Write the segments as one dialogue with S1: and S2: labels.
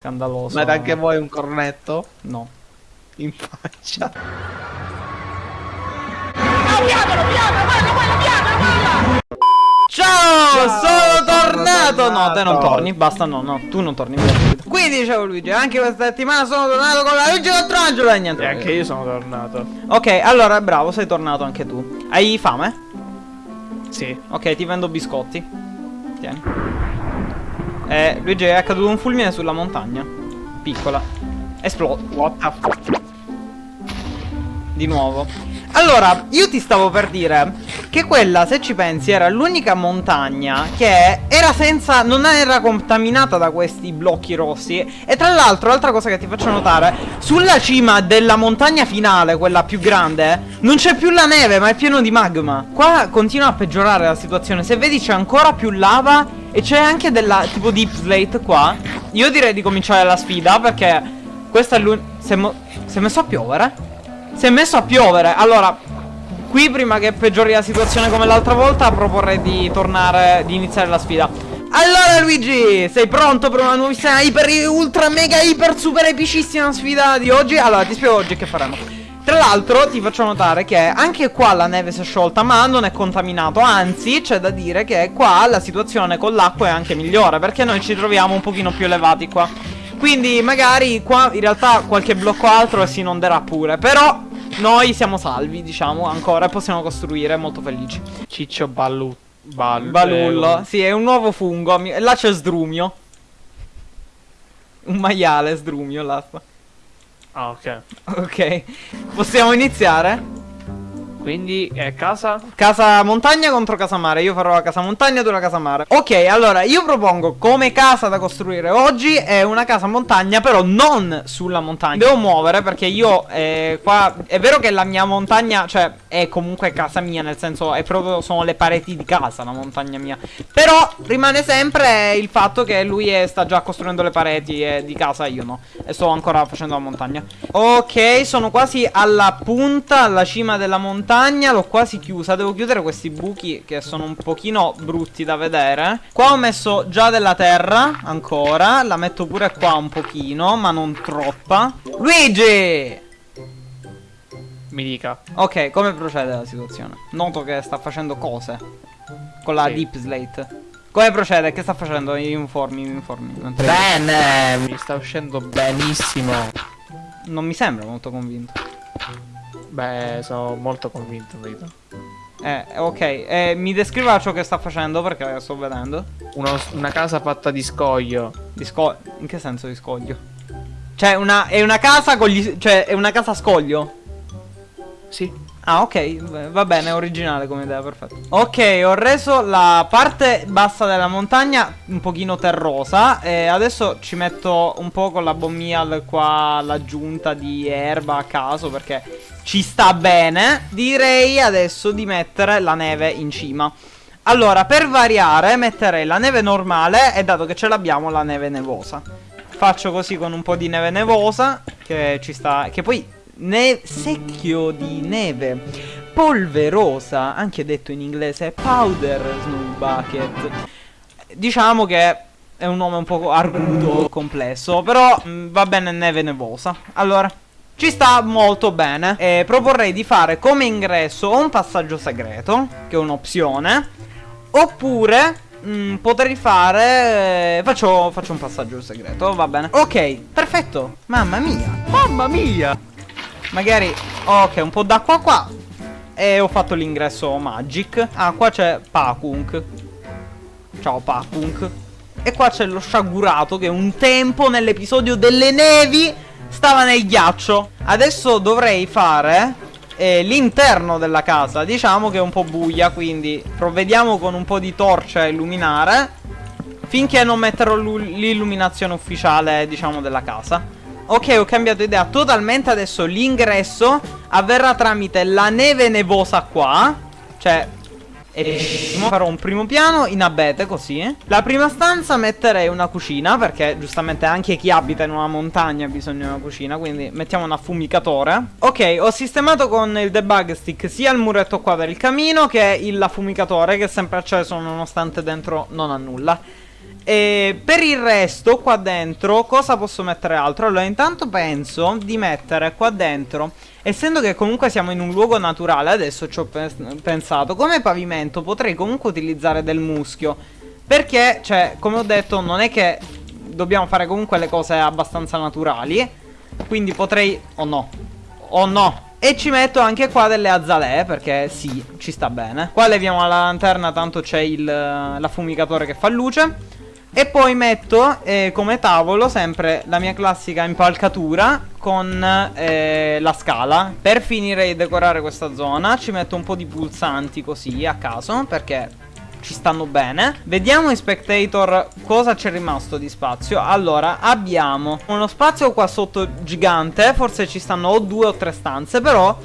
S1: Scandaloso.
S2: Ma anche voi un cornetto?
S1: No.
S2: In faccia.
S1: Ciao, sono
S2: sono
S1: tornato! No, te non
S2: tornato.
S1: torni, basta, no, no, tu non torni. Quindi dicevo Luigi, anche questa settimana sono tornato con la Luigi contro Angelo e niente.
S2: E anche io sono tornato.
S1: Ok, allora, bravo, sei tornato anche tu. Hai fame?
S2: Sì.
S1: Ok, ti vendo biscotti. Tieni. Eh, Luigi, è accaduto un fulmine sulla montagna. Piccola. Esplode.
S2: What the fuck?
S1: Di nuovo. Allora, io ti stavo per dire che quella, se ci pensi, era l'unica montagna che era senza. non era contaminata da questi blocchi rossi. E tra l'altro, altra cosa che ti faccio notare: sulla cima della montagna finale, quella più grande, non c'è più la neve, ma è pieno di magma. Qua continua a peggiorare la situazione. Se vedi, c'è ancora più lava. E c'è anche della tipo deep slate qua. Io direi di cominciare la sfida perché questa è l'unica. Si, si è messo a piovere? Si è messo a piovere. Allora, qui prima che peggiori la situazione come l'altra volta, proporrei di tornare, di iniziare la sfida. Allora Luigi, sei pronto per una nuovissima iper, ultra, mega, iper, super epicissima sfida di oggi? Allora, ti spiego oggi che faremo. Tra l'altro ti faccio notare che anche qua la neve si è sciolta ma non è contaminato Anzi c'è da dire che qua la situazione con l'acqua è anche migliore Perché noi ci troviamo un pochino più elevati qua. Quindi magari qua in realtà qualche blocco altro si inonderà pure Però noi siamo salvi diciamo ancora e possiamo costruire molto felici.
S2: Ciccio Ballu. Bal
S1: Balullo
S2: eh,
S1: Sì è un nuovo fungo Là c'è Sdrumio. Un maiale Sdrumio là
S2: Ah, ok.
S1: Ok Possiamo iniziare?
S2: Quindi è casa?
S1: Casa montagna contro casa mare. Io farò la casa montagna, tu la casa mare. Ok, allora io propongo come casa da costruire oggi è una casa montagna, però non sulla montagna. Devo muovere perché io eh, qua è vero che la mia montagna, cioè è comunque casa mia, nel senso è proprio sono le pareti di casa la montagna mia. Però rimane sempre il fatto che lui è- sta già costruendo le pareti e di casa io no. E sto ancora facendo la montagna. Ok, sono quasi alla punta, alla cima della montagna. L'ho quasi chiusa. Devo chiudere questi buchi che sono un pochino brutti da vedere. Qua ho messo già della terra, ancora. La metto pure qua un pochino, ma non troppa. Luigi!
S2: Mi dica.
S1: Ok, come procede la situazione? Noto che sta facendo cose con la
S2: Sì.
S1: deep slate. Come procede? Che sta facendo? Informi, mi informi.
S2: Bene, mi sta uscendo benissimo.
S1: Non mi sembra molto convinto.
S2: Beh, sono molto convinto, vedo.
S1: Eh, ok. Eh, mi descriva ciò che sta facendo perché sto vedendo.
S2: Uno- una casa fatta di scoglio.
S1: Di scoglio. In che senso di scoglio? Cioè, una, è una casa con gli. Cioè, è una casa a scoglio.
S2: Sì.
S1: Ah, ok, va bene, è originale come idea, perfetto. Ok, ho reso la parte bassa della montagna un pochino terrosa e adesso ci metto un po' con la bommial qua l'aggiunta di erba a caso perché ci sta bene. Direi adesso di mettere la neve in cima. Allora, per variare, metterei la neve normale e dato che ce l'abbiamo la neve nevosa. Faccio così con un po' di neve nevosa che ci sta che poi ne- secchio di neve polverosa, anche detto in inglese powder snow bucket. Diciamo che è un nome un po' arguto, complesso, però mh, va bene neve nevosa. Allora, ci sta molto bene. E proporrei di fare come ingresso un passaggio segreto, che è un'opzione, oppure mh, potrei fare... eh, Faccio, faccio un passaggio segreto, va bene. Ok, perfetto. Mamma mia.
S2: Mamma mia!
S1: Magari Ok un po' d'acqua qua E ho fatto l'ingresso magic Ah qua c'è Pakunk Ciao Pakunk E qua c'è lo sciagurato Che un tempo nell'episodio delle nevi Stava nel ghiaccio Adesso dovrei fare eh, L'interno della casa Diciamo che è un po' buia Quindi provvediamo con un po' di torcia a illuminare Finché non metterò l'u- l'illuminazione ufficiale Diciamo della casa Ok, ho cambiato idea totalmente. Adesso l'ingresso avverrà tramite la neve nevosa qua. Cioè, epicissimo. Farò un primo piano in abete così. La prima stanza metterei una cucina. Perché giustamente anche chi abita in una montagna ha bisogno di una cucina. Quindi mettiamo un affumicatore. Ok, ho sistemato con il debug stick sia il muretto qua per il camino che il affumicatore che è sempre acceso nonostante dentro non ha nulla. E per il resto, qua dentro, cosa posso mettere altro? Allora, intanto penso di mettere qua dentro, essendo che comunque siamo in un luogo naturale, adesso ci ho pensato, come pavimento potrei comunque utilizzare del muschio. Perché, cioè, come ho detto, non è che dobbiamo fare comunque le cose abbastanza naturali. Quindi potrei... Oh no. Oh no. E ci metto anche qua delle azalee perché sì, ci sta bene Qua leviamo la lanterna tanto c'è l'affumicatore che fa luce e poi metto eh, come tavolo sempre la mia classica impalcatura con eh, la scala. Per finire di decorare questa zona ci metto un po' di pulsanti così a caso perché ci stanno bene. Vediamo in spectator cosa c'è rimasto di spazio. Allora abbiamo uno spazio qua sotto gigante Forse ci stanno o due o tre stanze Però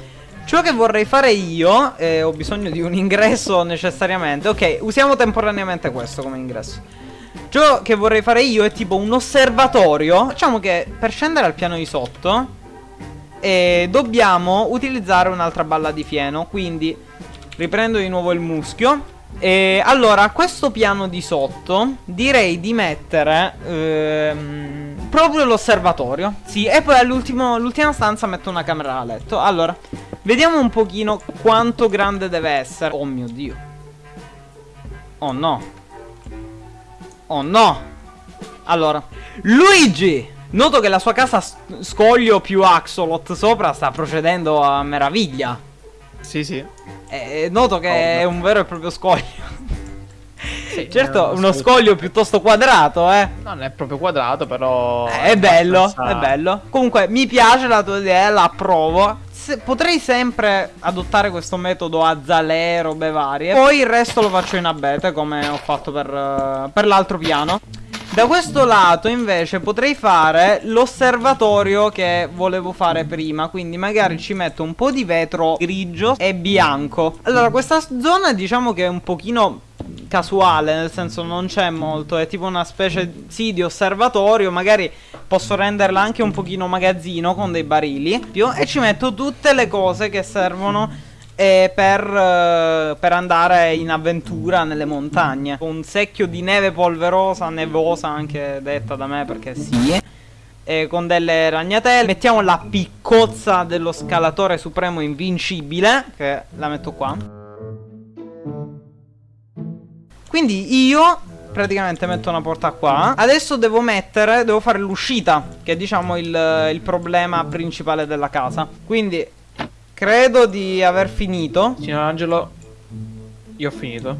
S1: Ciò che vorrei fare io, eh, ho bisogno di un ingresso necessariamente. Ok, usiamo temporaneamente questo come ingresso Ciò che vorrei fare io è tipo un osservatorio. Diciamo che per scendere al piano di sotto eh, dobbiamo utilizzare un'altra balla di fieno. Quindi riprendo di nuovo il muschio. E allora, a questo piano di sotto direi di mettere ehm, proprio l'osservatorio. Sì, e poi all'ultima stanza metto una camera da letto. Allora, vediamo un pochino quanto grande deve essere. Oh mio Dio. Oh no. Oh no Allora Luigi Noto che la sua casa scoglio più Axolot sopra sta procedendo a meraviglia
S2: Sì sì
S1: eh, Noto che oh, è un vero e proprio scoglio sì, certo, uno scoglio piuttosto quadrato, eh.
S2: Non è proprio quadrato, però.
S1: Eh, è bello, abbastanza... è bello. Comunque, mi piace la tua idea, la approvo. Se, potrei sempre adottare questo metodo a zalè, robe varie. Poi il resto lo faccio in abete, come ho fatto per, uh, per l'altro piano. Da questo lato invece potrei fare l'osservatorio che volevo fare prima Quindi magari ci metto un po' di vetro grigio e bianco Allora questa zona diciamo che è un pochino casuale, nel senso non c'è molto, è tipo una specie sì di osservatorio, magari posso renderla anche un pochino magazzino con dei barili e ci metto tutte le cose che servono eh, per, eh, per, andare in avventura nelle montagne. Un secchio di neve polverosa, nevosa anche detta da me perché sì. E con delle ragnatelle Mettiamo la piccozza dello scalatore supremo invincibile Che la metto qua quindi io praticamente metto una porta qua. Adesso devo mettere, devo fare l'uscita Che è diciamo il, il problema principale della casa. Quindi credo di aver finito.
S2: Signor Angelo, io ho finito.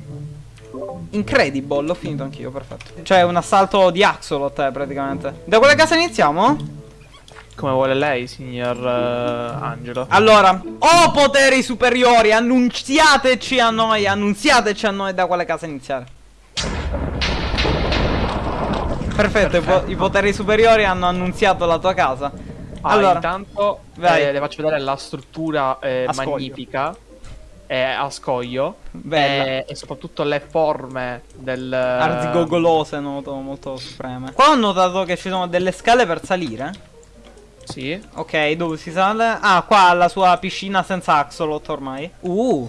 S1: Incredible, l'ho finito anch'io, perfetto. Cioè un assalto di Axolot eh, praticamente. Da quale casa iniziamo?
S2: Come vuole lei, signor uh, Angelo.
S1: Allora, oh poteri superiori, annunziateci a noi, annunziateci a noi da quale casa iniziare. Perfetto, Perfetto. I, po i, poteri superiori hanno annunziato la tua casa.
S2: Ah, allora, intanto eh, le faccio vedere la struttura eh, magnifica eh, a scoglio eh, e soprattutto le forme del
S1: arzigogolose noto molto supreme. Qua ho notato che ci sono delle scale per salire.
S2: Sì.
S1: Ok, dove si sale? Ah, qua la sua piscina senza axolot ormai. Uh,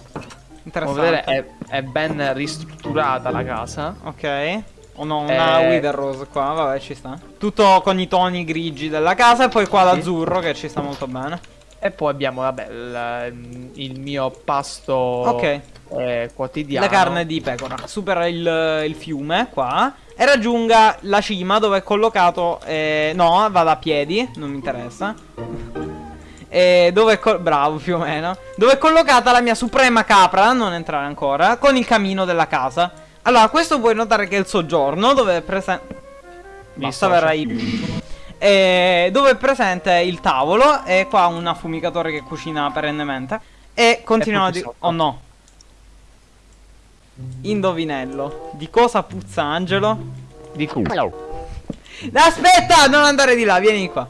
S1: interessante.
S2: Vedere è, è, ben ristrutturata la casa.
S1: Ok. O oh no, una eh... Wither Rose qua, vabbè ci sta. Tutto con i toni grigi della casa e poi qua sì. l'azzurro che ci sta molto bene.
S2: E poi abbiamo, vabbè, il, mio pasto Ok eh, quotidiano.
S1: La carne di pecora. Supera il, il, fiume qua e raggiunga la cima dove è collocato... Eh, no, vada a piedi, non mi interessa. E dove è Bravo, più o meno. Dove è collocata la mia suprema capra, non entrare ancora, con il camino della casa. Allora, questo puoi notare che è il soggiorno, dove è presente... Basta, verrà i... E dove è presente il tavolo e qua un affumicatore che cucina perennemente. E continuano a dire... Oh no, Indovinello. Di cosa puzza Angelo?
S2: Di culo.
S1: Aspetta, non andare di là, vieni qua.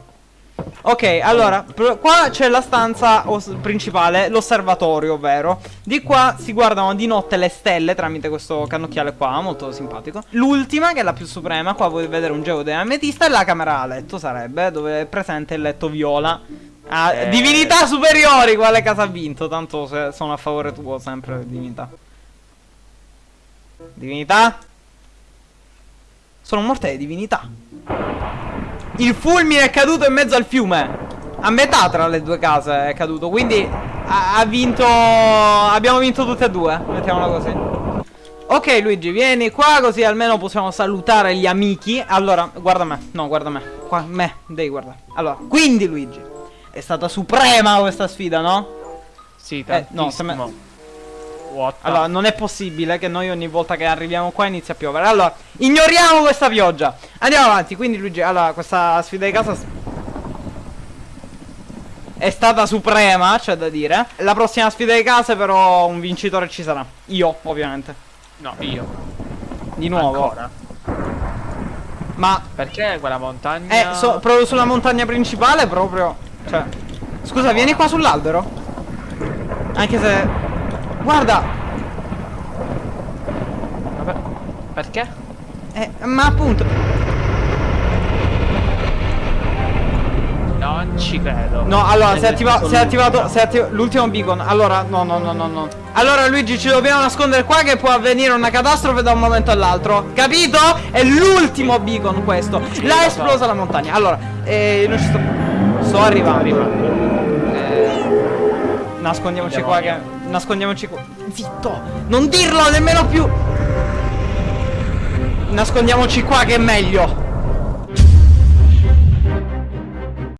S1: Ok, allora, qua c'è la stanza principale, l'osservatorio, ovvero Di qua si guardano di notte le stelle tramite questo cannocchiale qua, molto simpatico L'ultima, che è la più suprema, qua potete vedere un geo di ametista E la camera a letto sarebbe, dove è presente il letto viola ah, eh... Divinità superiori, quale casa ha vinto? Tanto sono a favore tuo, sempre divinità Divinità? Sono morte le divinità. Il fulmine è caduto in mezzo al fiume. A metà tra le due case è caduto. Quindi ha, ha vinto. Abbiamo vinto tutte e due. Mettiamola così. Ok Luigi vieni qua così almeno possiamo salutare gli amici Allora guarda me No guarda me Qua me Devi guardare Allora quindi Luigi È stata suprema questa sfida no?
S2: Sì tantissimo eh, no,
S1: What allora non è possibile che noi ogni volta che arriviamo qua inizia a piovere Allora ignoriamo questa pioggia Andiamo avanti Quindi Luigi Allora questa sfida di casa è stata suprema, c'è da dire. La prossima sfida di casa però un vincitore ci sarà. Io, ovviamente.
S2: No, io.
S1: Di nuovo.
S2: Ancora?
S1: Ma...
S2: Perché quella montagna...
S1: Eh, so, proprio sulla montagna principale proprio... Cioè... Scusa, vieni qua sull'albero? Anche se... Guarda!
S2: Vabbè, perché?
S1: Eh, ma appunto...
S2: Non ci credo.
S1: No, allora, si è, attiva si è attivato, si è attivato l'ultimo beacon. Allora, no, no, no, no, no. Allora, Luigi, ci dobbiamo nascondere qua che può avvenire una catastrofe da un momento all'altro. Capito? È l'ultimo beacon questo. L'ha esplosa la montagna. Allora, eh, non ci sto... Sto arrivando. arrivando. Eh, nascondiamoci qua che... Nascondiamoci qua. Zitto! Non dirlo nemmeno più! Nascondiamoci qua che è meglio.